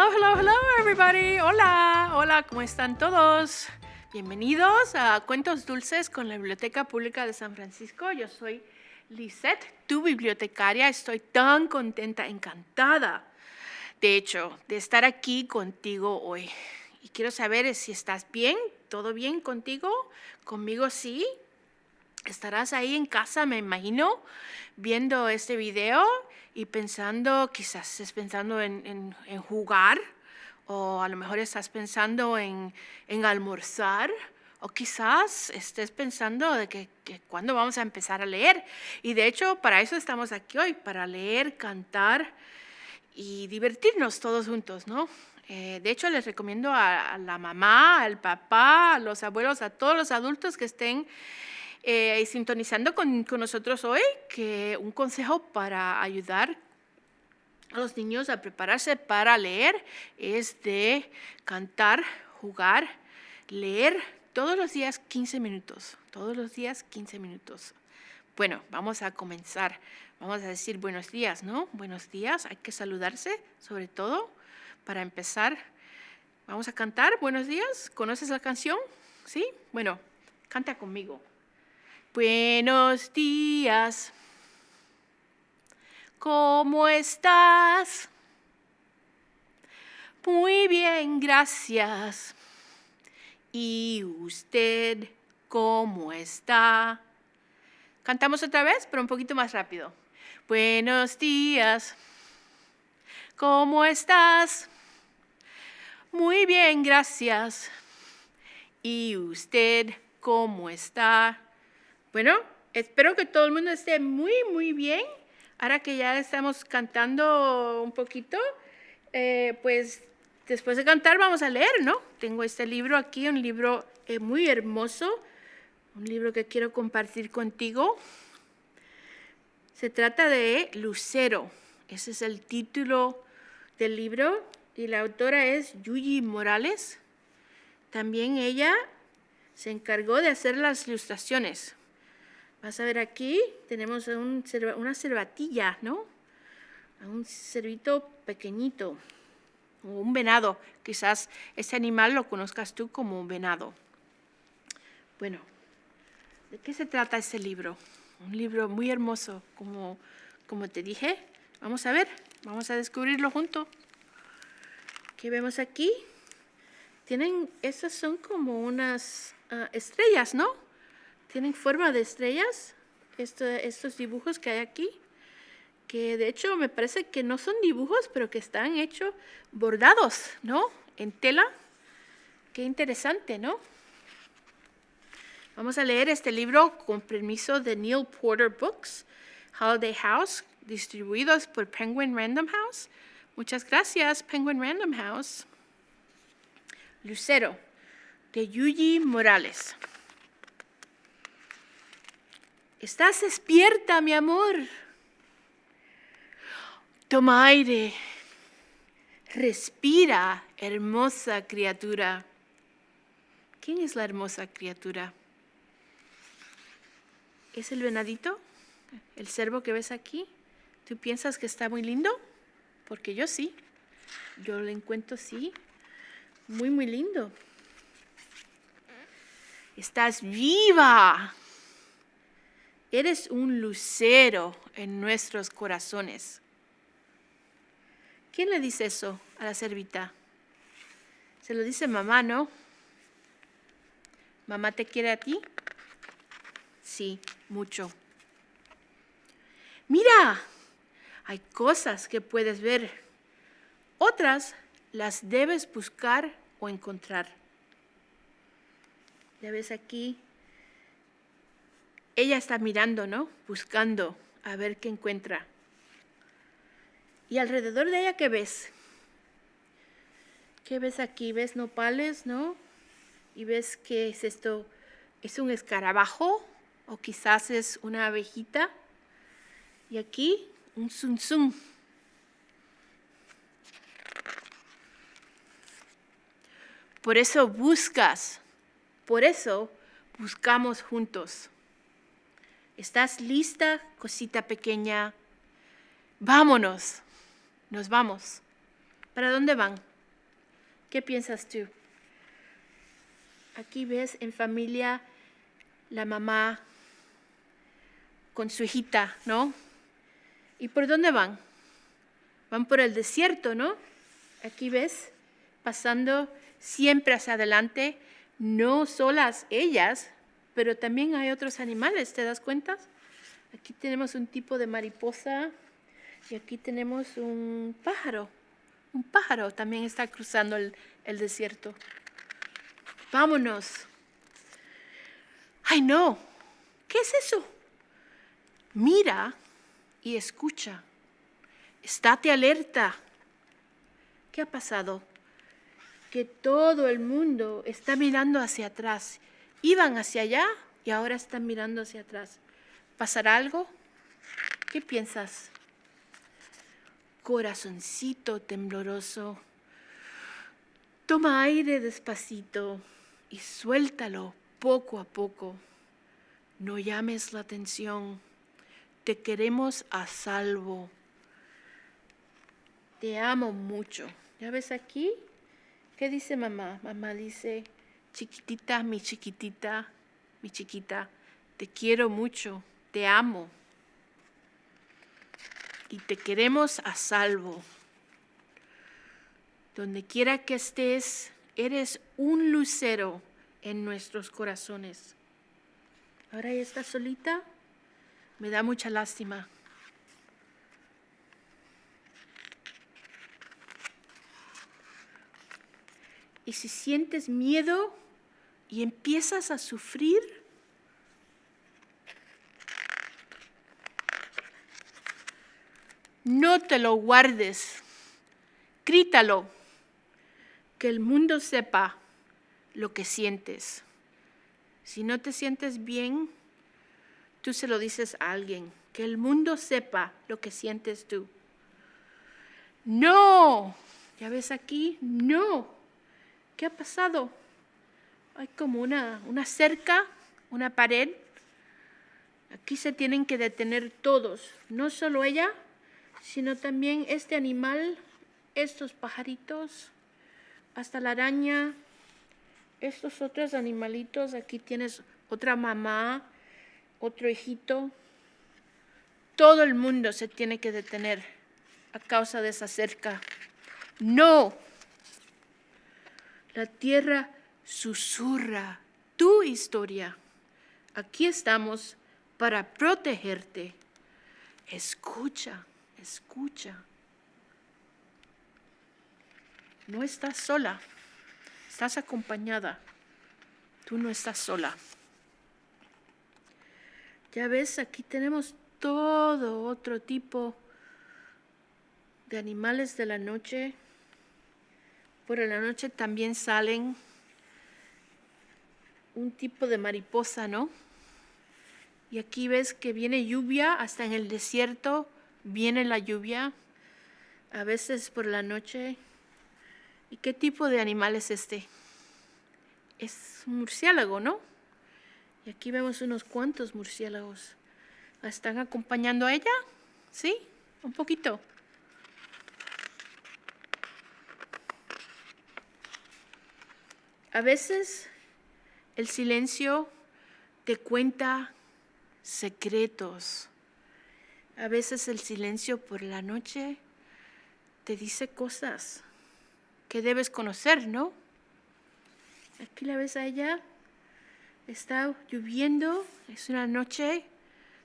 Hello, hello, hello, everybody. Hola, hola, ¿cómo están todos? Bienvenidos a Cuentos Dulces con la Biblioteca Pública de San Francisco. Yo soy Lisette, tu bibliotecaria. Estoy tan contenta, encantada, de hecho, de estar aquí contigo hoy. Y quiero saber si estás bien, todo bien contigo, conmigo sí. Estarás ahí en casa, me imagino, viendo este video y pensando, quizás estés pensando en, jugar, o a lo mejor estás pensando en, almorzar, o quizás estés pensando de que, cuándo vamos a empezar a leer. Y de hecho, para eso estamos aquí hoy, para leer, cantar y divertirnos todos juntos, ¿no? Eh, de hecho, les recomiendo a, la mamá, al papá, a los abuelos, a todos los adultos que estén eh, sintonizando con, con, nosotros hoy, que un consejo para ayudar a los niños a prepararse para leer es de cantar, jugar, leer todos los días 15 minutos, todos los días 15 minutos. Bueno, vamos a comenzar. Vamos a decir buenos días, ¿no? Buenos días, hay que saludarse, sobre todo, para empezar. Vamos a cantar, buenos días. ¿Conoces la canción? ¿Sí? Bueno, canta conmigo. Buenos días. ¿Cómo estás? Muy bien, gracias. ¿Y usted cómo está? Cantamos otra vez, pero un poquito más rápido. Buenos días. ¿Cómo estás? Muy bien, gracias. ¿Y usted cómo está? Bueno, espero que todo el mundo esté muy, muy bien. Ahora que ya estamos cantando un poquito, eh, pues después de cantar vamos a leer, ¿no? Tengo este libro aquí, un libro eh, muy hermoso, un libro que quiero compartir contigo. Se trata de Lucero. Ese es el título del libro y la autora es Yuyi Morales. También ella se encargó de hacer las ilustraciones. Vas a ver aquí, tenemos una cervatilla, ¿no? Un cervito pequeñito, o un venado. Quizás ese animal lo conozcas tú como un venado. Bueno, ¿de qué se trata este libro? Un libro muy hermoso, como, como te dije. Vamos a ver, vamos a descubrirlo juntos. ¿Qué vemos aquí? Tienen, esas son como unas ah, estrellas, ¿no? Tienen forma de estrellas, estos dibujos que hay aquí, que de hecho me parece que no son dibujos, pero que están hechos bordados, ¿no? En tela. Qué interesante, ¿no? Vamos a leer este libro con permiso de Neil Porter Books, Holiday House, distribuidos por Penguin Random House. Muchas gracias, Penguin Random House. Lucero, de Yuji Morales. ¿Estás despierta, mi amor? Toma aire. Respira, hermosa criatura. ¿Quién es la hermosa criatura? ¿Es el venadito? ¿El cervo que ves aquí? ¿Tú piensas que está muy lindo? Porque yo sí. Yo lo encuentro sí. Muy, muy lindo. Estás viva. Eres un lucero en nuestros corazones. ¿Quién le dice eso a la servita? Se lo dice mamá, ¿no? ¿Mamá te quiere a ti? Sí, mucho. Mira, hay cosas que puedes ver. Otras las debes buscar o encontrar. Ya ves aquí ella está mirando, ¿no? Buscando a ver qué encuentra. Y alrededor de ella, ¿qué ves? ¿Qué ves aquí? ¿Ves nopales, no? Y ves que es esto, es un escarabajo o quizás es una abejita. Y aquí un zum Por eso buscas, por eso buscamos juntos. ¿Estás lista, cosita pequeña? Vámonos. Nos vamos. ¿Para dónde van? ¿Qué piensas tú? Aquí ves en familia la mamá con su hijita, ¿no? ¿Y por dónde van? Van por el desierto, ¿no? Aquí ves, pasando siempre hacia adelante, no solas ellas, pero también hay otros animales, ¿te das cuenta? Aquí tenemos un tipo de mariposa y aquí tenemos un pájaro. Un pájaro también está cruzando el, desierto. Vámonos. Ay, no. ¿Qué es eso? Mira y escucha. Estate alerta. ¿Qué ha pasado? Que todo el mundo está mirando hacia atrás. Iban hacia allá y ahora están mirando hacia atrás. ¿Pasará algo? ¿Qué piensas? Corazoncito tembloroso. Toma aire despacito y suéltalo poco a poco. No llames la atención. Te queremos a salvo. Te amo mucho. ¿Ya ves aquí? ¿Qué dice mamá? Mamá dice, chiquitita, mi chiquitita, mi chiquita, te quiero mucho, te amo. Y te queremos a salvo. Donde quiera que estés, eres un lucero en nuestros corazones. Ahora ella está solita, me da mucha lástima. Y si sientes miedo y empiezas a sufrir, no te lo guardes, grítalo, que el mundo sepa lo que sientes. Si no te sientes bien, tú se lo dices a alguien, que el mundo sepa lo que sientes tú. No, ya ves aquí, no. ¿Qué ha pasado? Hay como una, una cerca, una pared. Aquí se tienen que detener todos, no solo ella, sino también este animal, estos pajaritos, hasta la araña, estos otros animalitos, aquí tienes otra mamá, otro hijito. Todo el mundo se tiene que detener a causa de esa cerca. No. La tierra susurra tu historia. Aquí estamos para protegerte. Escucha, escucha. No estás sola. Estás acompañada. Tú no estás sola. Ya ves, aquí tenemos todo otro tipo de animales de la noche. Por la noche también salen un tipo de mariposa, ¿no? Y aquí ves que viene lluvia, hasta en el desierto viene la lluvia, a veces por la noche ¿Y qué tipo de animal es este? Es un murciélago, ¿no? Y aquí vemos unos cuantos murciélagos. ¿La están acompañando a ella? ¿Sí? Un poquito. A veces el silencio te cuenta secretos. A veces el silencio por la noche te dice cosas que debes conocer, ¿no? Aquí la ves a ella, está lloviendo, es una noche,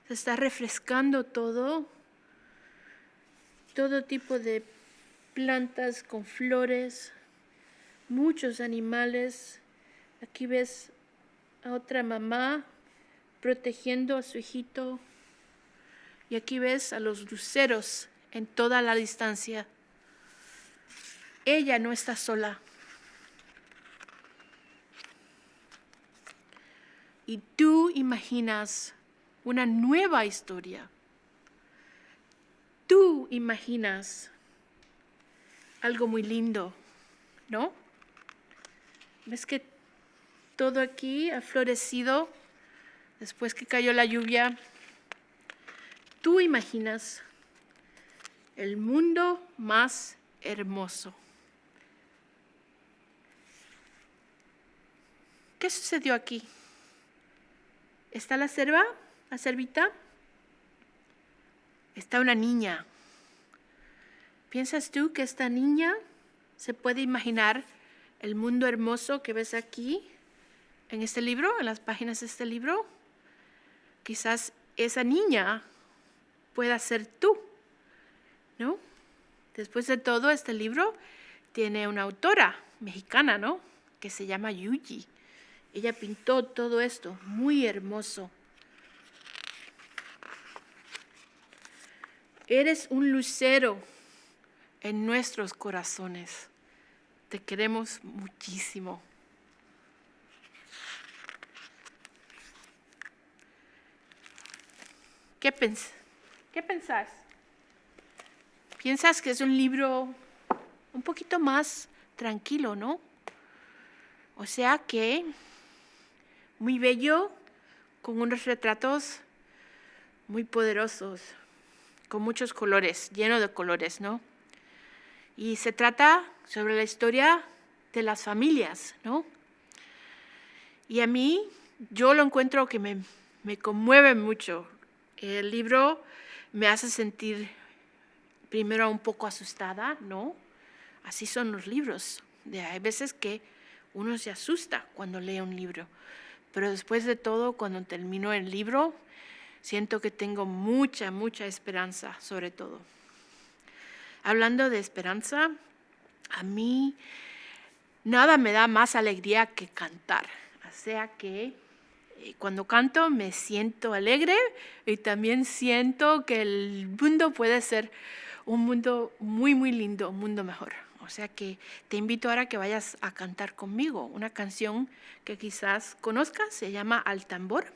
se está refrescando todo, todo tipo de plantas con flores, muchos animales. Aquí ves a otra mamá protegiendo a su hijito. Y aquí ves a los luceros en toda la distancia. Ella no está sola. Y tú imaginas una nueva historia. Tú imaginas algo muy lindo, ¿no? ¿Ves que todo aquí ha florecido después que cayó la lluvia? Tú imaginas el mundo más hermoso. ¿Qué sucedió aquí? ¿Está la cerva? ¿La cervita? Está una niña. ¿Piensas tú que esta niña se puede imaginar el mundo hermoso que ves aquí en este libro, en las páginas de este libro? Quizás esa niña pueda ser tú, ¿no? Después de todo, este libro tiene una autora mexicana, ¿no? Que se llama Yuji. Ella pintó todo esto, muy hermoso. Eres un lucero en nuestros corazones. Te queremos muchísimo. ¿Qué, pens ¿Qué pensás? ¿Piensas que es un libro un poquito más tranquilo, no? O sea que muy bello, con unos retratos muy poderosos, con muchos colores, lleno de colores, ¿no? Y se trata sobre la historia de las familias, ¿no? Y a mí, yo lo encuentro que me, me conmueve mucho. El libro me hace sentir primero un poco asustada, ¿no? Así son los libros. hay veces que uno se asusta cuando lee un libro, pero después de todo, cuando termino el libro, siento que tengo mucha, mucha esperanza sobre todo. Hablando de esperanza, a mí nada me da más alegría que cantar. O sea que eh, cuando canto me siento alegre y también siento que el mundo puede ser un mundo muy, muy lindo, un mundo mejor. O sea que te invito ahora a que vayas a cantar conmigo una canción que quizás conozcas, se llama Al tambor.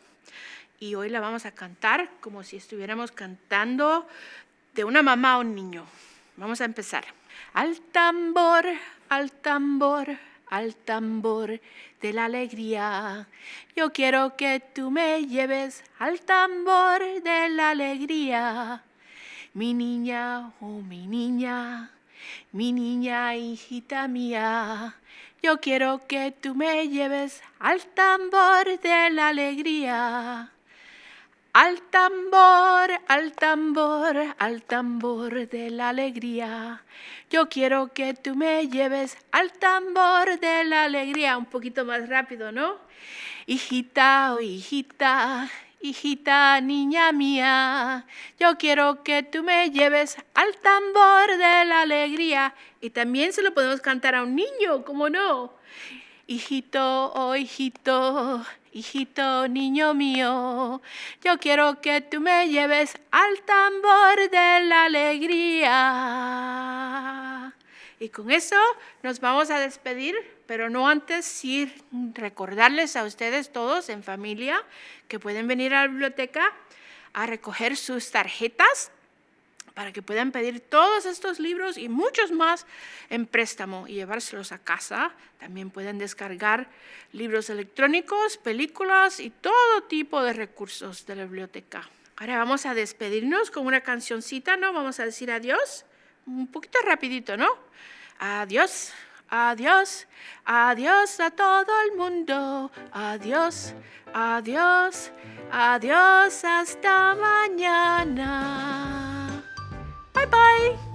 Y hoy la vamos a cantar como si estuviéramos cantando de una mamá a un niño. Vamos a empezar. Al tambor, al tambor, al tambor de la alegría. Yo quiero que tú me lleves al tambor de la alegría. Mi niña, oh mi niña, mi niña, hijita mía. Yo quiero que tú me lleves al tambor de la alegría. Al tambor, al tambor, al tambor de la alegría. Yo quiero que tú me lleves al tambor de la alegría. Un poquito más rápido, ¿no? Hijita, oh hijita, hijita, niña mía, yo quiero que tú me lleves al tambor de la alegría. Y también se lo podemos cantar a un niño, ¿cómo no? Hijito, oh hijito, hijito, niño mío, yo quiero que tú me lleves al tambor de la alegría. Y con eso nos vamos a despedir, pero no antes sí recordarles a ustedes todos en familia que pueden venir a la biblioteca a recoger sus tarjetas para que puedan pedir todos estos libros y muchos más en préstamo y llevárselos a casa. También pueden descargar libros electrónicos, películas y todo tipo de recursos de la biblioteca. Ahora vamos a despedirnos con una cancioncita, ¿no? Vamos a decir adiós un poquito rapidito, ¿no? Adiós, adiós, adiós a todo el mundo. Adiós, adiós, adiós hasta mañana. Bye-bye.